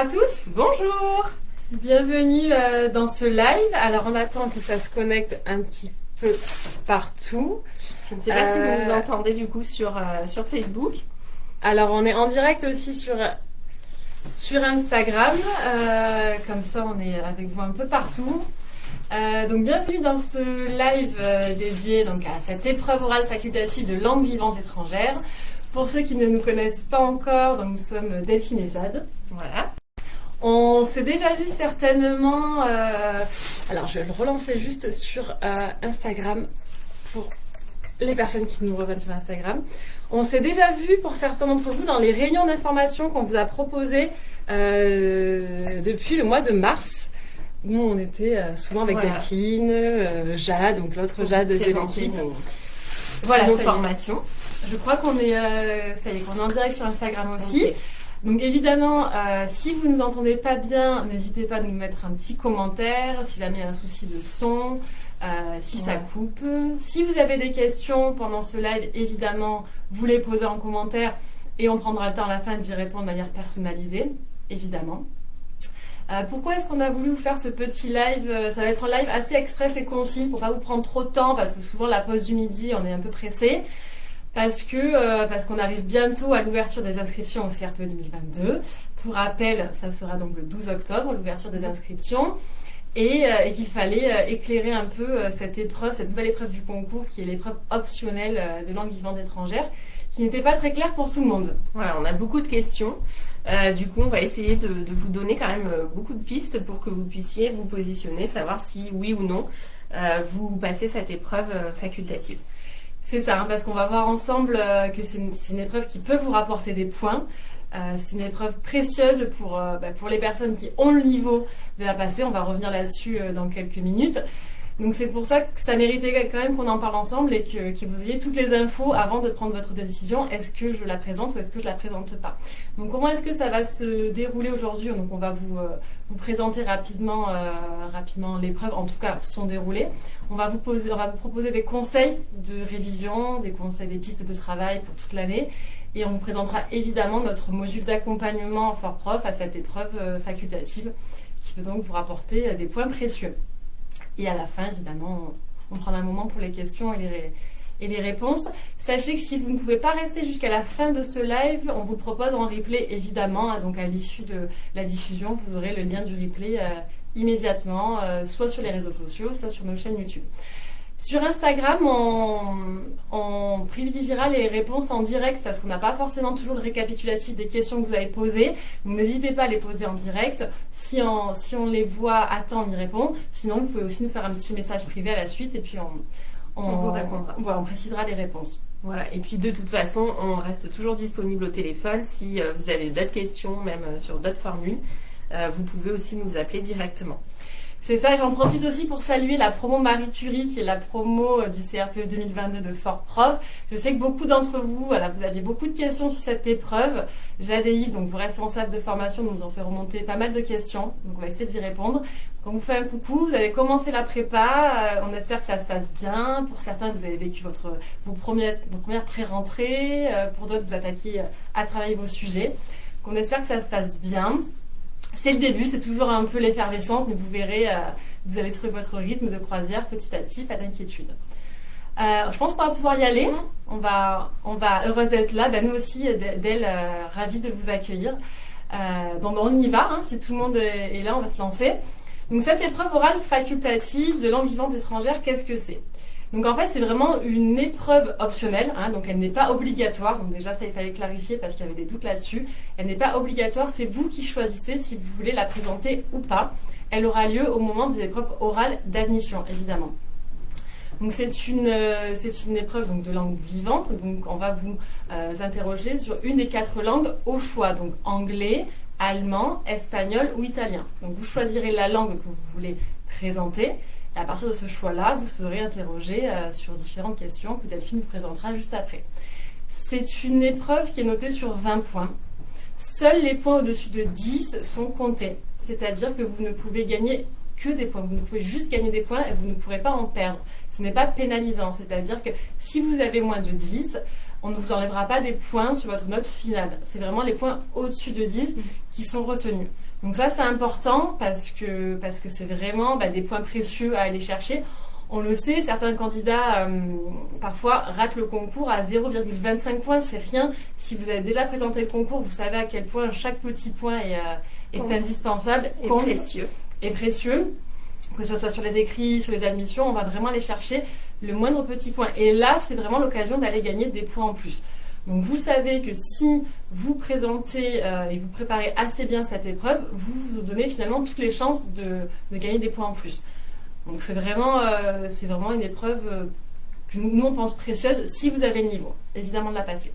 à tous. Bonjour. Bienvenue euh, dans ce live. Alors on attend que ça se connecte un petit peu partout. Je ne sais pas si vous nous euh, entendez du coup sur, euh, sur Facebook. Alors on est en direct aussi sur, sur Instagram. comme ça on est avec vous un peu partout. donc bienvenue dans ce live dédié donc à cette épreuve orale facultative de langue vivante étrangère. Pour ceux qui ne nous connaissent pas encore, donc nous sommes Delphine et Jade. Voilà. On s'est déjà vu certainement. Euh, alors, je vais le relancer juste sur euh, Instagram pour les personnes qui nous reviennent sur Instagram. On s'est déjà vu pour certains d'entre vous dans les réunions d'information qu'on vous a proposées euh, depuis le mois de mars. Nous, on était souvent avec Delphine, Jade, donc l'autre Jade de l'équipe. Voilà, nos formations. Je crois qu'on est, ça y est, qu'on est en direct sur Instagram aussi. Donc évidemment, euh, si vous ne nous entendez pas bien, n'hésitez pas à nous mettre un petit commentaire, si jamais il y a un souci de son, euh, si ça coupe. Si vous avez des questions pendant ce live, évidemment, vous les posez en commentaire et on prendra le temps à la fin d'y répondre de manière personnalisée, évidemment. Euh, pourquoi est-ce qu'on a voulu vous faire ce petit live Ça va être un live assez express et concis pour pas vous prendre trop de temps parce que souvent la pause du midi, on est un peu pressé parce que euh, parce qu'on arrive bientôt à l'ouverture des inscriptions au CRPE 2022. Pour rappel, ça sera donc le 12 octobre l'ouverture des inscriptions et, euh, et qu'il fallait euh, éclairer un peu cette épreuve, cette nouvelle épreuve du concours qui est l'épreuve optionnelle de langue vivante étrangère qui n'était pas très claire pour tout le monde. Voilà, on a beaucoup de questions. du coup, on va essayer de, de, vous donner quand même beaucoup de pistes pour que vous puissiez vous positionner, savoir si oui ou non vous passez cette épreuve facultative. C'est ça, parce qu'on va voir ensemble euh, que c'est une, épreuve qui peut vous rapporter des points. Euh, c'est une épreuve précieuse pour, euh, bah, pour les personnes qui ont le niveau de la passer. On va revenir là-dessus dans quelques minutes. Donc c'est pour ça que ça méritait quand même qu'on en parle ensemble et que, vous ayez toutes les infos avant de prendre votre décision. Est-ce que je la présente ou est-ce que je la présente pas? Donc comment est-ce que ça va se dérouler aujourd'hui? On va vous, euh, présenter rapidement, euh, rapidement l'épreuve, en tout cas son déroulé. On va, vous on va vous proposer des conseils de révision, des conseils, des pistes de travail pour toute l'année. Et on vous présentera évidemment notre module d'accompagnement fort prof à cette épreuve euh, facultative qui peut donc vous rapporter des points précieux. Et à la fin, évidemment, on, prend un moment pour les questions et les, réponses. Sachez que si vous ne pouvez pas rester jusqu'à la fin de ce live, on vous propose en replay évidemment. Hein. donc à l'issue de la diffusion, vous aurez le lien du replay euh, immédiatement, euh, soit sur les réseaux sociaux, soit sur nos chaînes YouTube. Sur Instagram, on, privilégiera les réponses en direct parce qu'on n'a pas forcément toujours le récapitulatif des questions que vous avez posées. Donc n'hésitez pas à les poser en direct. Si on, si on les voit à temps, on y répond. Sinon, vous pouvez aussi nous faire un petit message privé à la suite et puis on, on, vous répondra. on précisera les réponses. Voilà, et puis de toute façon, on reste toujours disponible au téléphone. Si euh, vous avez d'autres questions, même euh, sur d'autres formules, euh, vous pouvez aussi nous appeler directement. C'est ça, j'en profite aussi pour saluer la promo Marie Curie, qui est la promo euh, du CRPE 2022 de Fort Prof. Je sais que beaucoup d'entre vous, voilà, vous aviez beaucoup de questions sur cette épreuve. Jade et Yves, donc vos responsables de formation, nous ont fait remonter pas mal de questions. Donc on va essayer d'y répondre. Quand vous faites un coucou, vous avez commencé la prépa, euh, on espère que ça se passe bien. Pour certains, vous avez vécu votre, vos, premières, vos premières pré-rentrées. Euh, pour d'autres, vous attaquez à travailler vos sujets. Donc on espère que ça se passe bien. C'est le début, c'est toujours un peu l'effervescence, mais vous verrez, euh, vous allez trouver votre rythme de croisière petit à petit, pas d'inquiétude. Euh, je pense qu'on va pouvoir y aller. On va, on va heureuse d'être là. Ben, nous aussi, d'elle, euh, ravie de vous accueillir. bon, ben, on y va. Hein. si tout le monde est là, on va se lancer. Donc, cette épreuve orale facultative de langue vivante étrangère, qu'est-ce que c'est? Donc en fait, c'est vraiment une épreuve optionnelle, hein, donc elle n'est pas obligatoire. Donc déjà, ça il fallait clarifier parce qu'il y avait des doutes là-dessus. Elle n'est pas obligatoire, c'est vous qui choisissez si vous voulez la présenter ou pas. Elle aura lieu au moment des épreuves orales d'admission, évidemment. Donc c'est une, euh, une épreuve donc, de langue vivante. Donc on va vous euh, interroger sur une des quatre langues au choix, donc anglais, allemand, espagnol ou italien. Donc vous choisirez la langue que vous voulez présenter. À partir de ce choix-là, vous serez interrogé euh, sur différentes questions que Delphine vous présentera juste après. C'est une épreuve qui est notée sur 20 points. Seuls les points au-dessus de 10 sont comptés. C'est-à-dire que vous ne pouvez gagner que des points. Vous ne pouvez juste gagner des points et vous ne pourrez pas en perdre. Ce n'est pas pénalisant. C'est-à-dire que si vous avez moins de 10, on ne vous enlèvera pas des points sur votre note finale. C'est vraiment les points au-dessus de 10 qui sont retenus. Donc ça c'est important parce que parce que c'est vraiment bah, des points précieux à aller chercher. On le sait, certains candidats euh, parfois ratent le concours à 0,25 points, c'est rien. Si vous avez déjà présenté le concours, vous savez à quel point chaque petit point est, euh, est indispensable et précieux. Et précieux. Que ce soit sur les écrits, sur les admissions, on va vraiment aller chercher le moindre petit point. Et là, c'est vraiment l'occasion d'aller gagner des points en plus. Donc vous savez que si vous présentez euh, et vous préparez assez bien cette épreuve, vous vous donnez finalement toutes les chances de, gagner des points en plus. Donc c'est vraiment, euh, une épreuve euh, que nous on pense précieuse si vous avez le niveau, évidemment de la passer.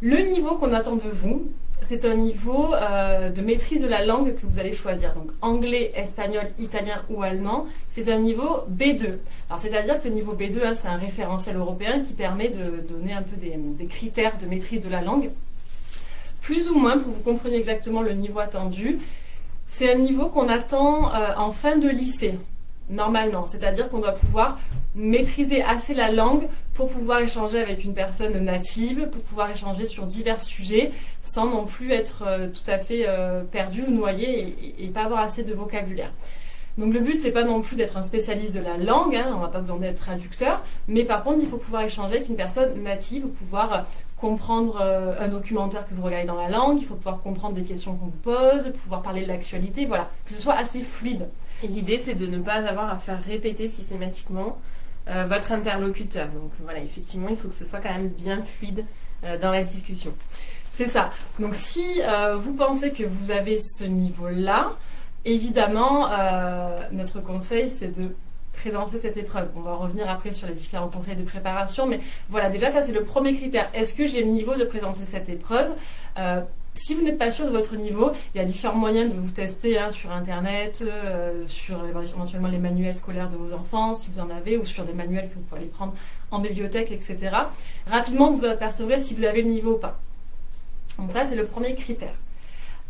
Le niveau qu'on attend de vous, c'est un niveau euh, de maîtrise de la langue que vous allez choisir. Donc anglais, espagnol, italien ou allemand, c'est un niveau B2. Alors c'est-à-dire que le niveau B2, hein, c'est un référentiel européen qui permet de donner un peu des, critères de maîtrise de la langue. Plus ou moins, pour que vous compreniez exactement le niveau attendu, c'est un niveau qu'on attend euh, en fin de lycée normalement. C'est-à-dire qu'on doit pouvoir maîtriser assez la langue pour pouvoir échanger avec une personne native, pour pouvoir échanger sur divers sujets, sans non plus être euh, tout à fait euh, perdu ou noyé et, pas avoir assez de vocabulaire. Donc le but, c'est pas non plus d'être un spécialiste de la langue, hein, on va pas besoin d'être traducteur, mais par contre, il faut pouvoir échanger avec une personne native, pouvoir comprendre euh, un documentaire que vous regardez dans la langue, il faut pouvoir comprendre des questions qu'on vous pose, pouvoir parler de l'actualité, voilà, que ce soit assez fluide. Et l'idée, c'est de ne pas avoir à faire répéter systématiquement euh, votre interlocuteur. Donc voilà, effectivement, il faut que ce soit quand même bien fluide euh, dans la discussion. C'est ça. Donc si vous pensez que vous avez ce niveau-là, évidemment, notre conseil, c'est de présenter cette épreuve. On va revenir après sur les différents conseils de préparation, mais voilà, déjà ça c'est le premier critère. Est-ce que j'ai le niveau de présenter cette épreuve? Euh, si vous n'êtes pas sûr de votre niveau, il y a différents moyens de vous tester hein, sur Internet, euh, sur éventuellement les manuels scolaires de vos enfants, si vous en avez, ou sur des manuels que vous pouvez aller prendre en bibliothèque, etc. Rapidement, vous apercevrez si vous avez le niveau ou pas. Donc ça, c'est le premier critère.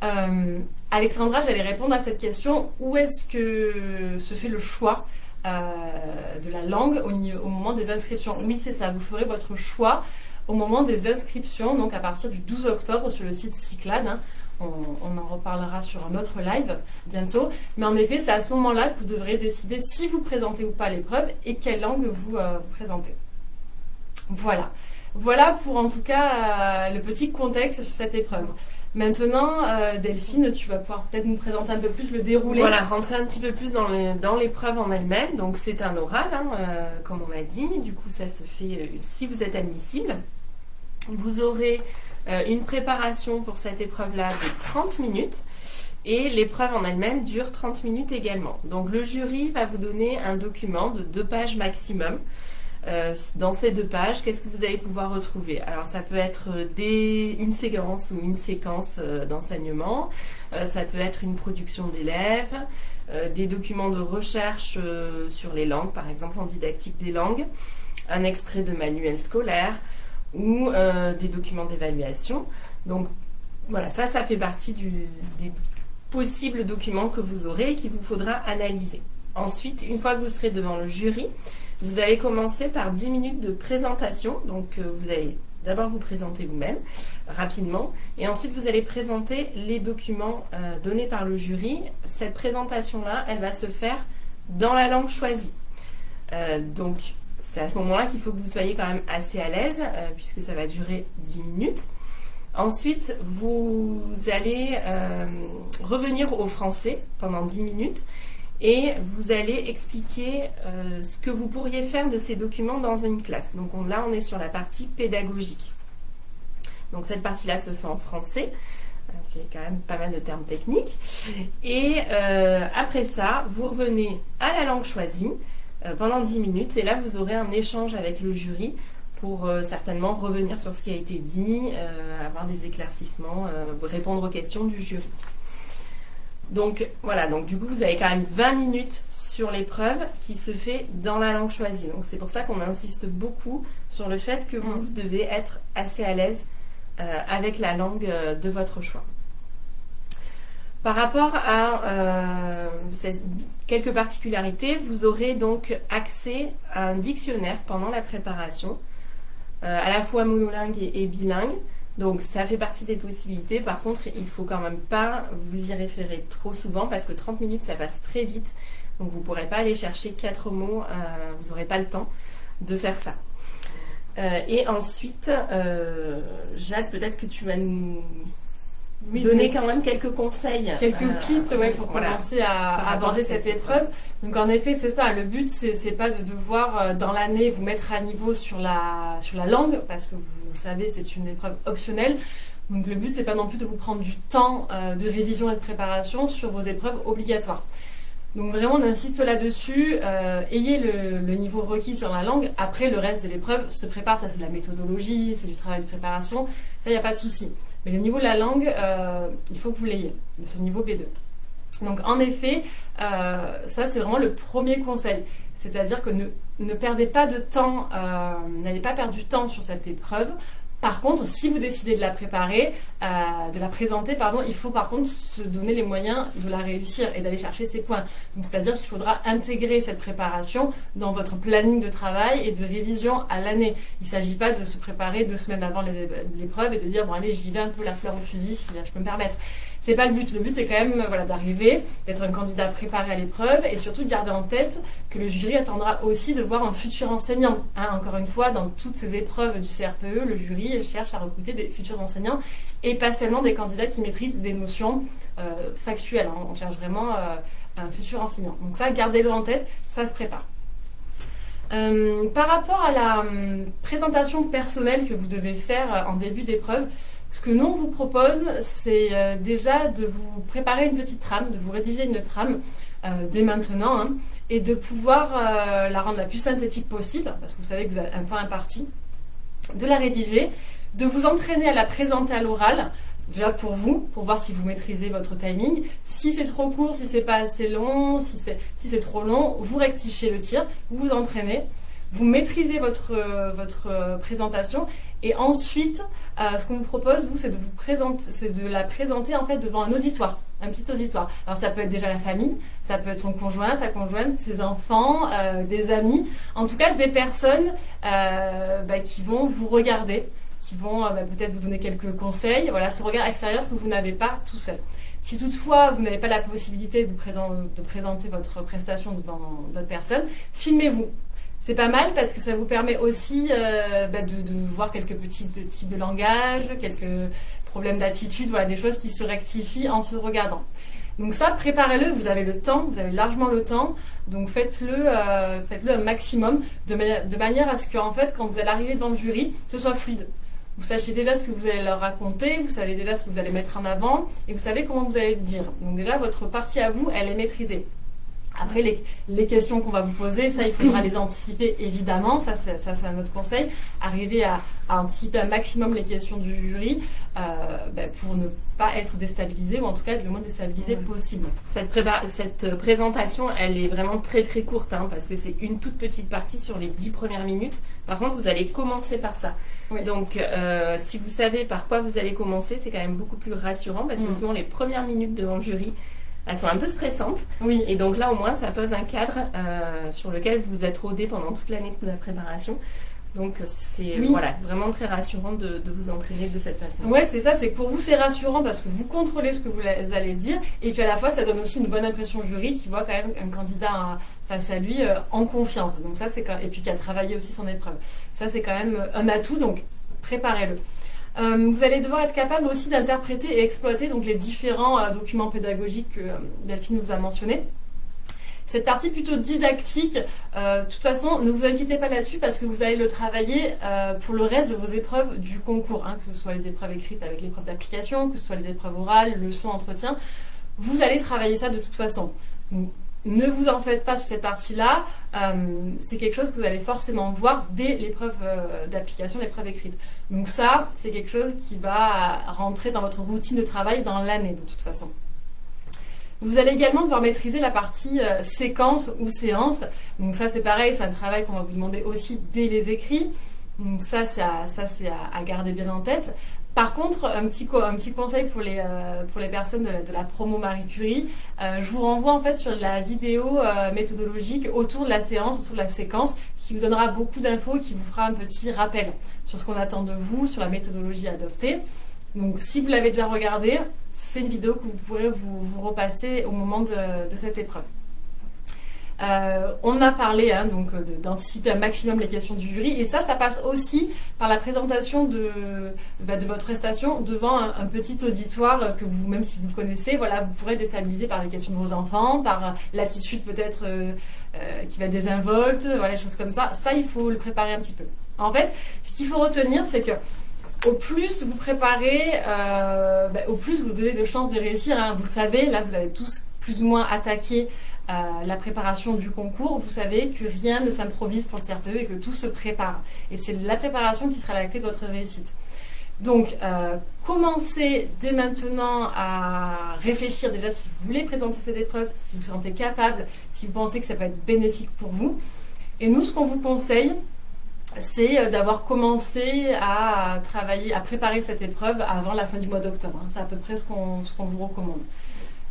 Euh, Alexandra, j'allais répondre à cette question. Où est-ce que se fait le choix de la langue au, au, moment des inscriptions. Oui, c'est ça, vous ferez votre choix au moment des inscriptions, donc à partir du 12 octobre sur le site Cyclade. Hein. On, en reparlera sur un autre live bientôt. Mais en effet, c'est à ce moment-là que vous devrez décider si vous présentez ou pas l'épreuve et quelle langue vous, euh, présentez. Voilà. Voilà pour en tout cas euh, le petit contexte sur cette épreuve. Maintenant, euh, Delphine, tu vas pouvoir peut-être nous présenter un peu plus le déroulé. Voilà, rentrer un petit peu plus dans l'épreuve en elle-même. Donc, c'est un oral, hein, euh, comme on l'a dit. Du coup, ça se fait euh, si vous êtes admissible. Vous aurez une préparation pour cette épreuve-là de 30 minutes. Et l'épreuve en elle-même dure 30 minutes également. Donc, le jury va vous donner un document de deux pages maximum euh, dans ces deux pages, qu'est-ce que vous allez pouvoir retrouver? Alors ça peut être des, une séquence ou une séquence euh, d'enseignement, euh, ça peut être une production d'élèves, des documents de recherche sur les langues, par exemple en didactique des langues, un extrait de manuel scolaire ou des documents d'évaluation. Donc voilà, ça, ça fait partie des possibles documents que vous aurez et qu'il vous faudra analyser. Ensuite, une fois que vous serez devant le jury, vous allez commencer par 10 minutes de présentation. Donc, euh, vous allez d'abord vous présenter vous-même rapidement et ensuite vous allez présenter les documents euh, donnés par le jury. Cette présentation-là, elle va se faire dans la langue choisie. Euh, donc, c'est à ce moment-là qu'il faut que vous soyez quand même assez à l'aise puisque ça va durer 10 minutes. Ensuite, vous allez revenir au français pendant 10 minutes et vous allez expliquer euh, ce que vous pourriez faire de ces documents dans une classe. Donc là, on est sur la partie pédagogique. Donc cette partie-là se fait en français. C'est quand même pas mal de termes techniques. Et euh, après ça, vous revenez à la langue choisie euh, pendant 10 minutes. Et là, vous aurez un échange avec le jury pour certainement revenir sur ce qui a été dit, avoir des éclaircissements, répondre aux questions du jury. Donc voilà, donc du coup vous avez quand même 20 minutes sur l'épreuve qui se fait dans la langue choisie. Donc c'est pour ça qu'on insiste beaucoup sur le fait que vous mm. devez être assez à l'aise euh, avec la langue euh, de votre choix. Par rapport à euh, quelques particularités, vous aurez donc accès à un dictionnaire pendant la préparation, à la fois monolingue et bilingue. Donc ça fait partie des possibilités. Par contre, il faut quand même pas vous y référer trop souvent parce que 30 minutes, ça passe très vite. Donc vous ne pourrez pas aller chercher quatre mots, euh, vous n'aurez pas le temps de faire ça. Euh, et ensuite, euh, Jade, peut-être que tu vas nous donner quand même quelques conseils. Quelques pistes ouais, pour commencer à, aborder cette, épreuve. Donc en effet, c'est ça. Le but, c'est pas de devoir dans l'année vous mettre à niveau sur la, sur la langue, parce que vous savez, c'est une épreuve optionnelle. Donc le but, c'est pas non plus de vous prendre du temps de révision et de préparation sur vos épreuves obligatoires. Donc vraiment, on insiste là-dessus. Euh, ayez le, niveau requis sur la langue. Après, le reste de l'épreuve se prépare. Ça, c'est de la méthodologie, c'est du travail de préparation. Ça, il n'y a pas de souci. Mais le niveau de la langue, euh, il faut que vous l'ayez, ce niveau B2. Donc en effet, euh, ça c'est vraiment le premier conseil. C'est-à-dire que ne, ne, perdez pas de temps, n'allez pas perdre du temps sur cette épreuve par contre, si vous décidez de la préparer, euh, de la présenter, pardon, il faut par contre se donner les moyens de la réussir et d'aller chercher ses points. Donc, c'est-à-dire qu'il faudra intégrer cette préparation dans votre planning de travail et de révision à l'année. Il ne s'agit pas de se préparer deux semaines avant l'épreuve et de dire bon allez j'y vais un peu la fleur au fusil si je peux me permettre. C'est pas le but. Le but, c'est quand même voilà, d'arriver, d'être un candidat préparé à l'épreuve et surtout de garder en tête que le jury attendra aussi de voir un futur enseignant. Hein, encore une fois, dans toutes ces épreuves du CRPE, le jury cherche à recruter des futurs enseignants et pas seulement des candidats qui maîtrisent des notions euh, factuelles. Hein. On cherche vraiment euh, un futur enseignant. Donc ça, gardez-le en tête, ça se prépare. Euh, par rapport à la hum, présentation personnelle que vous devez faire en début d'épreuve, ce que nous on vous propose, c'est euh, déjà de vous préparer une petite trame, de vous rédiger une trame euh, dès maintenant, hein, et de pouvoir la rendre la plus synthétique possible, parce que vous savez que vous avez un temps imparti, de la rédiger, de vous entraîner à la présenter à l'oral, déjà pour vous, pour voir si vous maîtrisez votre timing. Si c'est trop court, si c'est pas assez long, si c'est trop long, vous rectifiez le tir, vous vous entraînez, vous maîtrisez votre, votre présentation et ensuite, euh, ce qu'on vous propose, vous, c'est de vous présenter, c'est de la présenter en fait devant un auditoire, un petit auditoire. Alors ça peut être déjà la famille, ça peut être son conjoint, sa conjointe, ses enfants, euh, des amis, en tout cas des personnes euh, bah, qui vont vous regarder, qui vont bah, peut-être vous donner quelques conseils. Voilà, ce regard extérieur que vous n'avez pas tout seul. Si toutefois vous n'avez pas la possibilité de présenter votre prestation devant d'autres personnes, filmez-vous. C'est pas mal parce que ça vous permet aussi euh, bah, de, voir quelques petits types de langage, quelques problèmes d'attitude, voilà, des choses qui se rectifient en se regardant. Donc ça, préparez-le, vous avez le temps, vous avez largement le temps, donc faites-le euh, un maximum de, de manière à ce que, en fait, quand vous allez arriver devant le jury, ce soit fluide vous sachiez déjà ce que vous allez leur raconter, vous savez déjà ce que vous allez mettre en avant et vous savez comment vous allez le dire. Donc déjà, votre partie à vous, elle est maîtrisée. Après, les, questions qu'on va vous poser, ça, il faudra les anticiper, évidemment. Ça, c'est, ça, c'est notre conseil. Arriver à, anticiper un maximum les questions du jury euh, ben, pour ne pas être déstabilisé, ou en tout cas être le moins déstabilisé possible. Cette, cette, présentation, elle est vraiment très très courte, hein, parce que c'est une toute petite partie sur les dix premières minutes. Par contre, vous allez commencer par ça. Donc, euh, si vous savez par quoi vous allez commencer, c'est quand même beaucoup plus rassurant, parce que mm. souvent les premières minutes devant le jury, elles sont un peu stressantes. Oui. Et donc là, au moins, ça pose un cadre euh, sur lequel vous êtes rodé pendant toute l'année de la préparation. Donc c'est voilà, vraiment très rassurant de, vous entraîner de cette façon. Ouais, c'est ça, c'est que pour vous c'est rassurant parce que vous contrôlez ce que vous allez dire et puis à la fois ça donne aussi une bonne impression au jury qui voit quand même un candidat face à lui euh, en confiance. Donc ça c'est et puis qui a travaillé aussi son épreuve. Ça c'est quand même un atout donc préparez-le. Euh, vous allez devoir être capable aussi d'interpréter et exploiter donc, les différents euh, documents pédagogiques que euh, Delphine vous a mentionnés. Cette partie plutôt didactique, de toute façon, ne vous inquiétez pas là-dessus parce que vous allez le travailler pour le reste de vos épreuves du concours, hein, que ce soit les épreuves écrites avec l'épreuve d'application, que ce soit les épreuves orales, leçons, entretien. Vous allez travailler ça de toute façon ne vous en faites pas sur cette partie-là. Euh, c'est quelque chose que vous allez forcément voir dès l'épreuve euh, d'application, l'épreuve écrite. Donc ça, c'est quelque chose qui va rentrer dans votre routine de travail dans l'année de toute façon. Vous allez également devoir maîtriser la partie euh, séquence ou séance. Donc ça, c'est pareil, c'est un travail qu'on va vous demander aussi dès les écrits. Donc ça, c'est à, garder bien en tête. Par contre, un petit, conseil pour les, euh, personnes de la, promo Marie Curie, euh, je vous renvoie en fait sur la vidéo euh, méthodologique autour de la séance, autour de la séquence, qui vous donnera beaucoup d'infos, qui vous fera un petit rappel sur ce qu'on attend de vous, sur la méthodologie adoptée. Donc si vous l'avez déjà regardé, c'est une vidéo que vous pourrez vous, repasser au moment de cette épreuve. Euh, on a parlé hein, donc d'anticiper un maximum les questions du jury et ça, ça passe aussi par la présentation de, bah, votre prestation devant un, petit auditoire que vous, même si vous connaissez, voilà, vous pourrez déstabiliser par les questions de vos enfants, par l'attitude peut-être euh, euh, qui va désinvolte, voilà, choses comme ça. Ça, il faut le préparer un petit peu. En fait, ce qu'il faut retenir, c'est que au plus vous préparez, bah, au plus vous donnez de chances de réussir. Hein. Vous savez, là, vous avez tous plus ou moins attaqué la préparation du concours, vous savez que rien ne s'improvise pour le CRPE et que tout se prépare. Et c'est la préparation qui sera la clé de votre réussite. Donc, euh, commencez dès maintenant à réfléchir déjà si vous voulez présenter cette épreuve, si vous vous sentez capable, si vous pensez que ça peut être bénéfique pour vous. Et nous, ce qu'on vous conseille, c'est euh, d'avoir commencé à travailler, à préparer cette épreuve avant la fin du mois d'octobre. Hein. C'est à peu près ce qu'on vous recommande.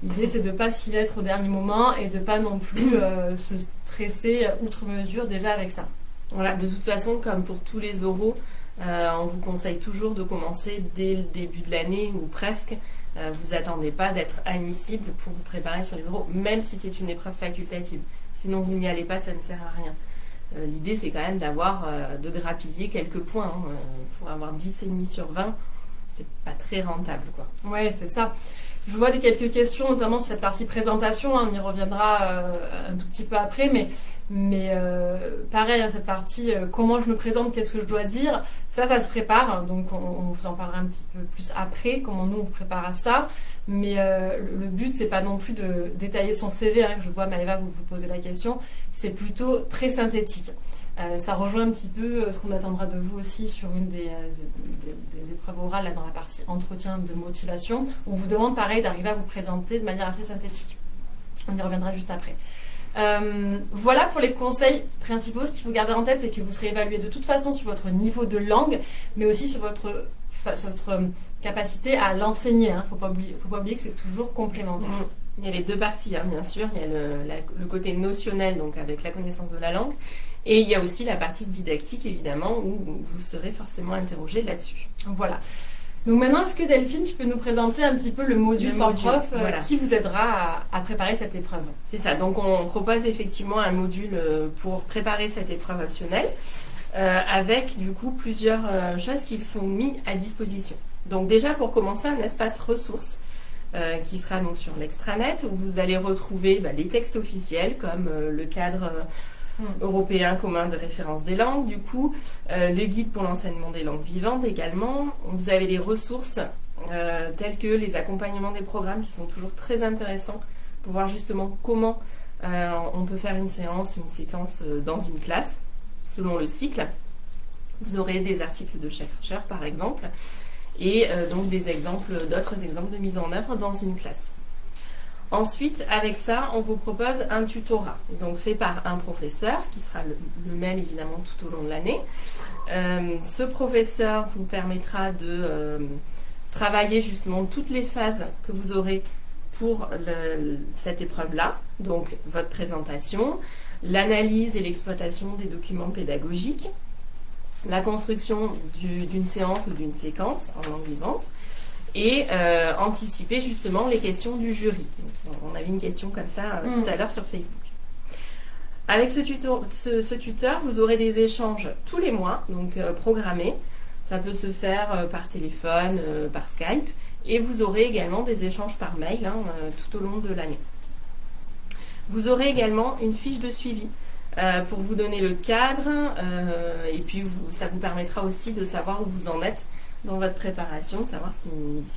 L'idée, c'est de ne pas s'y mettre au dernier moment et de ne pas non plus euh, se stresser outre mesure déjà avec ça. Voilà, de toute façon, comme pour tous les oraux, euh, on vous conseille toujours de commencer dès le début de l'année ou presque. Euh, vous attendez pas d'être admissible pour vous préparer sur les oraux, même si c'est une épreuve facultative. Sinon, vous n'y allez pas, ça ne sert à rien. L'idée, c'est quand même d'avoir, de grappiller quelques points. Hein. pour avoir 10,5 sur 20, c'est pas très rentable, quoi. Ouais, c'est ça. Je vois des quelques questions, notamment sur cette partie présentation. Hein, on y reviendra euh, un tout petit peu après, mais, mais euh, pareil, hein, cette partie euh, comment je me présente, qu'est-ce que je dois dire, ça, ça se prépare. Donc, on, vous en parlera un petit peu plus après, comment nous on prépare à ça. Mais le, but, c'est pas non plus de détailler son CV. Hein, je vois Maëva vous vous posez la question. C'est plutôt très synthétique. Euh, ça rejoint un petit peu euh, ce qu'on attendra de vous aussi sur une des, euh, épreuves orales dans la partie entretien de motivation. On vous demande pareil d'arriver à vous présenter de manière assez synthétique. On y reviendra juste après. voilà pour les conseils principaux. Ce qu'il faut garder en tête, c'est que vous serez évalué de toute façon sur votre niveau de langue, mais aussi sur votre, capacité à l'enseigner. Il hein. ne faut, pas oublier que c'est toujours complémentaire. Mmh. Il y a les deux parties, hein, bien sûr. Il y a le, côté notionnel, donc avec la connaissance de la langue, et il y a aussi la partie didactique, évidemment, où vous serez forcément interrogé là-dessus. Voilà. Donc maintenant, est-ce que Delphine, tu peux nous présenter un petit peu le module for prof euh, qui vous aidera à, préparer cette épreuve? C'est ça. Donc on propose effectivement un module euh, pour préparer cette épreuve optionnelle euh, avec du coup plusieurs choses qui sont mises à disposition. Donc déjà pour commencer, un espace ressources qui sera donc sur l'extranet où vous allez retrouver bah, les textes officiels comme le cadre Hmm. européen commun de référence des langues, du coup, euh, le guide pour l'enseignement des langues vivantes également. Vous avez des ressources euh, telles que les accompagnements des programmes qui sont toujours très intéressants pour voir justement comment euh, on peut faire une séance, une séquence dans une classe selon le cycle. Vous aurez des articles de chercheurs par exemple et donc des exemples, d'autres exemples de mise en œuvre dans une classe. Ensuite, avec ça, on vous propose un tutorat, donc fait par un professeur, qui sera le, même évidemment tout au long de l'année. Euh, ce professeur vous permettra de euh, travailler justement toutes les phases que vous aurez pour cette épreuve-là, donc votre présentation, l'analyse et l'exploitation des documents pédagogiques, la construction d'une séance ou d'une séquence en langue vivante, et euh, anticiper justement les questions du jury. on avait une question comme ça euh, mm. tout à l'heure sur Facebook. Avec ce tuteur, ce, tuteur, vous aurez des échanges tous les mois, donc euh, programmés. Ça peut se faire par téléphone, par Skype, et vous aurez également des échanges par mail hein, tout au long de l'année. Vous aurez également une fiche de suivi pour vous donner le cadre, et puis ça vous permettra aussi de savoir où vous en êtes dans votre préparation, de savoir si,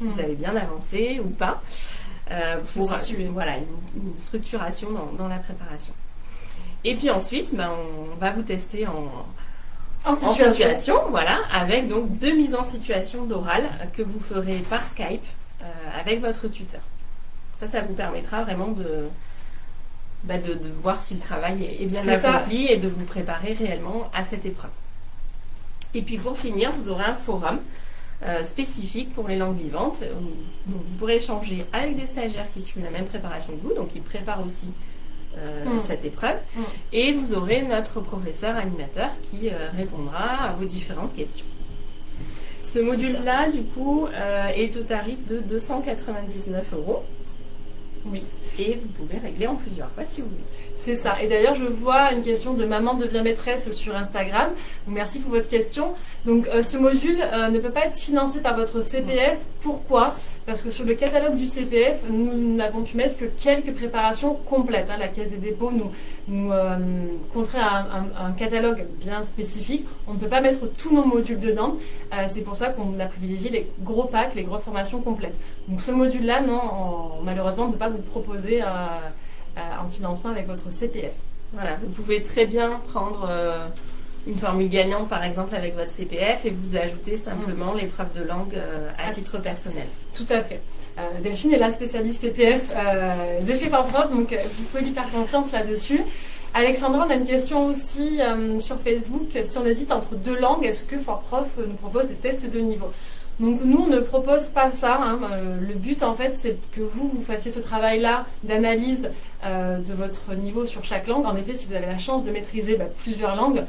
vous mm. avez bien avancé ou pas, euh, pour voilà, une, structuration dans, la préparation. Et puis ensuite, ben, on va vous tester en, situation. voilà, avec donc deux mises en situation d'oral que vous ferez par Skype euh, avec votre tuteur. Ça, ça vous permettra vraiment de, bah, de, voir si le travail est, bien accompli et de vous préparer réellement à cette épreuve. Et puis pour finir, vous aurez un forum euh, spécifique pour les langues vivantes. Donc, vous pourrez échanger avec des stagiaires qui suivent la même préparation que vous, donc ils préparent aussi euh, Mm. cette épreuve. Mm. Et vous aurez notre professeur animateur qui euh, répondra à vos différentes questions. Ce module-là, du coup, euh, est au tarif de 299 euros. Oui. Et vous pouvez régler en plusieurs fois si vous voulez. C'est ça. Et d'ailleurs, je vois une question de maman devient maîtresse sur Instagram. Merci pour votre question. Donc, euh, ce module euh, ne peut pas être financé par votre CPF. Pourquoi? Parce que sur le catalogue du CPF, nous n'avons pu mettre que quelques préparations complètes. hein. La Caisse des dépôts nous, euh, compterait un, un- un catalogue bien spécifique. On ne peut pas mettre tous nos modules dedans. Euh, C'est pour ça qu'on a privilégié les gros packs, les grosses formations complètes. Donc, ce module-là, non, on- malheureusement, on ne peut pas vous proposer euh, en financement avec votre CPF. Voilà, vous pouvez très bien prendre une formule gagnante, par exemple, avec votre CPF et vous ajouter simplement l'épreuve de langue euh, à Ah. titre personnel. Tout à fait. Euh, Delphine est la spécialiste CPF euh, de chez Forprop, donc vous pouvez lui faire confiance là-dessus. Alexandra, on a une question aussi sur Facebook. Si on hésite entre deux langues, est-ce que Forprof nous propose des tests de niveau? Donc nous, on ne propose pas ça. hein. Le but, en fait, c'est que vous, vous fassiez ce travail-là d'analyse euh, de votre niveau sur chaque langue. En effet, si vous avez la chance de maîtriser bah, plusieurs langues,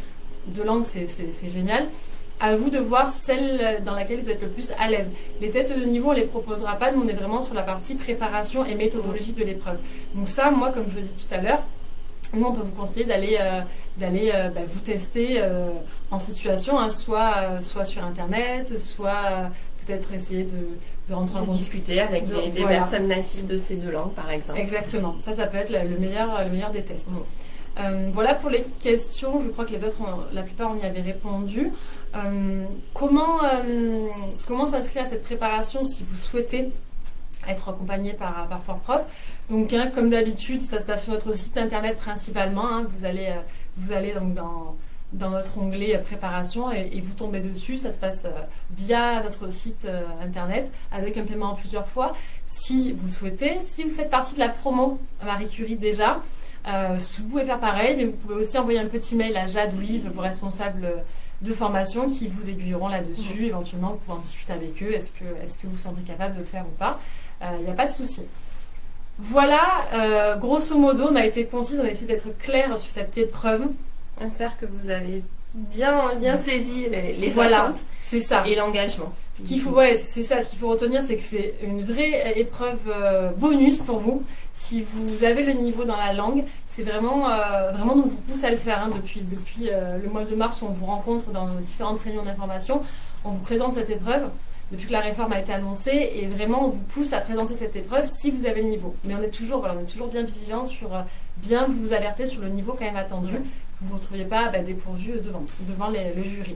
deux langues, c'est- génial. À vous de voir celle dans laquelle vous êtes le plus à l'aise. Les tests de niveau, on les proposera pas. Nous, on est vraiment sur la partie préparation et méthodologie de l'épreuve. Donc ça, moi, comme je le dis tout à l'heure, nous, on peut vous conseiller d'aller euh, d'aller euh, bah, vous tester euh, en situation, hein, soit, soit sur Internet, soit peut-être essayer de, de rentrer en Pour contact. discuter avec de- des, des voilà. personnes natives de ces deux langues, par exemple. Exactement. Ça, ça peut être le le meilleur, le meilleur des tests. Euh, voilà pour les questions. Je crois que les autres, la plupart, on y avait répondu. Euh, comment euh, comment s'inscrire à cette préparation si vous souhaitez être accompagné par, par Forprof? Donc, hein, comme d'habitude, ça se passe sur notre site internet principalement. hein. vous allez, euh, vous allez donc dans dans notre onglet préparation et, et vous tombez dessus. Ça se passe via notre site internet avec un paiement en plusieurs fois si vous le souhaitez. Si vous faites partie de la promo Marie Curie déjà, euh, vous pouvez faire pareil, mais vous pouvez aussi envoyer un petit mail à Jade ou Yves, vos responsables de formation, qui vous aiguilleront là-dessus. Éventuellement, vous pouvez en discuter avec eux. Est-ce que, est que vous vous sentez capable de le faire ou pas Il n'y a pas de souci. Voilà, euh, grosso modo, on a été concise, on a essayé d'être clair sur cette épreuve. J'espère que vous avez bien, bien saisi les, les Voilà. attentes C'est ça. et l'engagement. Qu'il faut, ouais, c'est ça. Ce qu'il faut retenir, c'est que c'est une vraie épreuve euh, bonus pour vous. Si vous avez le niveau dans la langue, c'est vraiment, euh, vraiment, nous vous pousse à le faire. hein. depuis depuis euh, le mois de mars, on vous rencontre dans nos différentes réunions d'information. On vous présente cette épreuve depuis que la réforme a été annoncée et vraiment on vous pousse à présenter cette épreuve si vous avez le niveau. Mais on est toujours, voilà, on est toujours bien vigilant sur euh, bien vous alerter sur le niveau quand même attendu. Que vous ne vous retrouviez pas bah, dépourvu devant, devant les- le jury.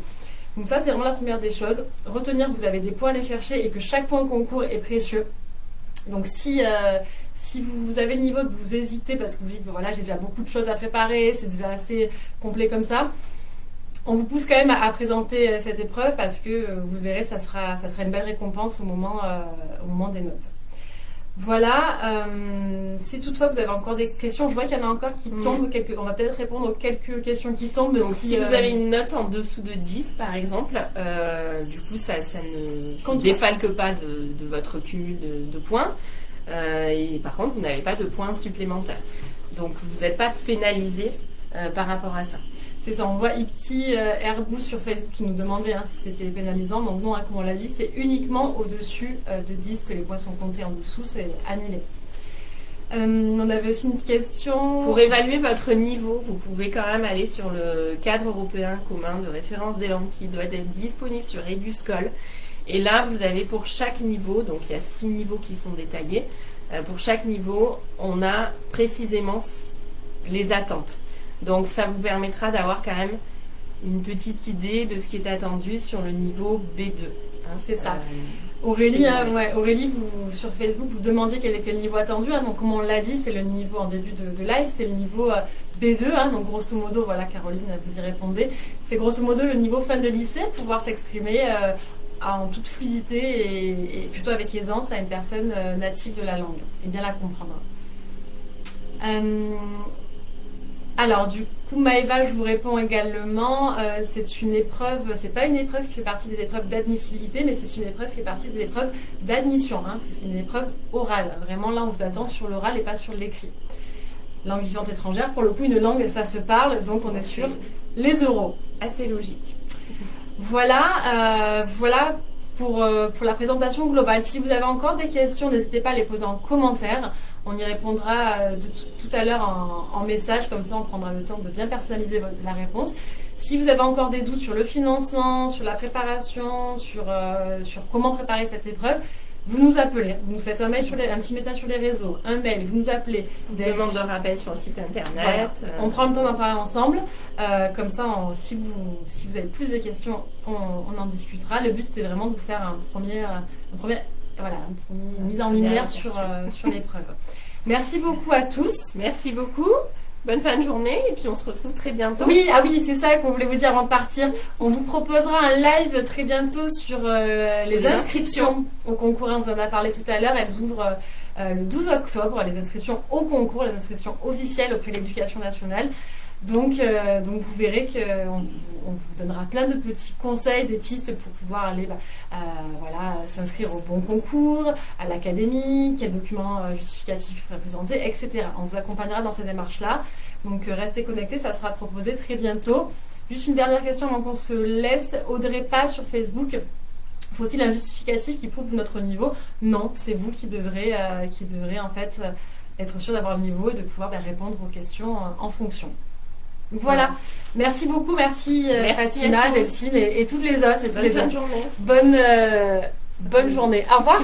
Donc ça, c'est vraiment la première des choses. Retenir que vous avez des points à aller chercher et que chaque point concours est précieux. Donc si, euh, vous avez le niveau que vous hésitez parce que vous dites, voilà, j'ai déjà beaucoup de choses à préparer, c'est déjà assez complet comme ça, on vous pousse quand même à, présenter euh, cette épreuve parce que euh, vous verrez, ça sera, une belle récompense au moment, euh, au moment des notes. Voilà, euh, si toutefois vous avez encore des questions, je vois qu'il y en a encore qui Mhm. tombent, quelques, on va peut-être répondre aux quelques questions qui tombent. Donc, si, euh, vous avez une note en dessous de 10, par exemple, euh, du coup, ça, ça ne défalque pas de, de votre cumul de, de points. Euh, et par contre, vous n'avez pas de points supplémentaires. Donc, vous n'êtes pas pénalisé euh, par rapport à ça. C'est ça, on voit Ipti euh, sur Facebook qui nous demandait hein, si c'était pénalisant. Donc non, hein, comme on l'a dit, c'est uniquement au-dessus euh, de 10 que les points sont comptés en dessous, c'est annulé. Euh, on avait aussi une question. Pour évaluer votre niveau, vous pouvez quand même aller sur le cadre européen commun de référence des langues qui doit être disponible sur Eduscol. Et là, vous avez pour chaque niveau, donc il y a six niveaux qui sont détaillés, euh, pour chaque niveau, on a précisément les attentes. Donc ça vous permettra d'avoir quand même une petite idée de ce qui est attendu sur le niveau B2. hein. C'est ça. Euh, Aurélie, hein, oui. ouais, Aurélie vous, sur Facebook, vous demandiez quel était le niveau attendu. hein. donc, comme on l'a dit, c'est le niveau en début de, de live, c'est le niveau euh, B2. hein. donc, grosso modo, voilà, Caroline, vous y répondez. C'est grosso modo le niveau fin de lycée, pouvoir s'exprimer euh, en toute fluidité et, et plutôt avec aisance à une personne euh, native de la langue et bien la comprendre. Alors du coup Maëva, je vous réponds également. Euh, c'est une épreuve, c'est pas une épreuve qui fait partie des épreuves d'admissibilité, mais c'est une épreuve qui fait partie des épreuves d'admission. Hein. C'est une épreuve orale. Vraiment là, on vous attend sur l'oral et pas sur l'écrit. Langue vivante étrangère, pour le coup, une langue, ça se parle, donc on est sur les euros. Assez logique. Voilà, euh, voilà pour, euh, pour la présentation globale. Si vous avez encore des questions, n'hésitez pas à les poser en commentaire. On y répondra euh, tout à l'heure en, message, comme ça on prendra le temps de bien personnaliser la réponse. Si vous avez encore des doutes sur le financement, sur la préparation, sur, euh, sur comment préparer cette épreuve, vous nous appelez, vous nous faites un, mail sur un petit message sur les réseaux, un mail, vous nous appelez. Des demandes de rappel sur le site internet. Euh. On prend le temps d'en parler ensemble. comme ça, si, vous, si vous avez plus de questions, on, en discutera. Le but, c'était vraiment de vous faire un premier, un premier voilà, une mise en lumière sur, euh, sur l'épreuve. Merci beaucoup à tous. Merci beaucoup. Bonne fin de journée et puis on se retrouve très bientôt. Oui, ah oui, c'est ça qu'on voulait vous dire avant de partir. On vous proposera un live très bientôt sur euh, les, inscriptions, au concours. On en a parlé tout à l'heure. Elles ouvrent euh, le 12 octobre, les inscriptions au concours, les inscriptions officielles auprès de l'éducation nationale. Donc, euh, donc vous verrez qu'on on vous donnera plein de petits conseils, des pistes pour pouvoir aller bah, euh, voilà, s'inscrire au bon concours, à l'académie, quels documents euh, justificatifs présenter, etc. On vous accompagnera dans ces démarches-là. Donc restez connectés, ça sera proposé très bientôt. Juste une dernière question avant qu'on se laisse. Audrey pas sur Facebook. Faut-il un justificatif qui prouve notre niveau? Non, c'est vous qui devrez, qui devrez en fait être sûr d'avoir le niveau et de pouvoir bah, répondre aux questions en fonction. Voilà. Merci beaucoup, merci, euh, Fatima, Delphine et, toutes les autres. Et bonne, Journée. Bonne, euh, bonne journée. Au revoir.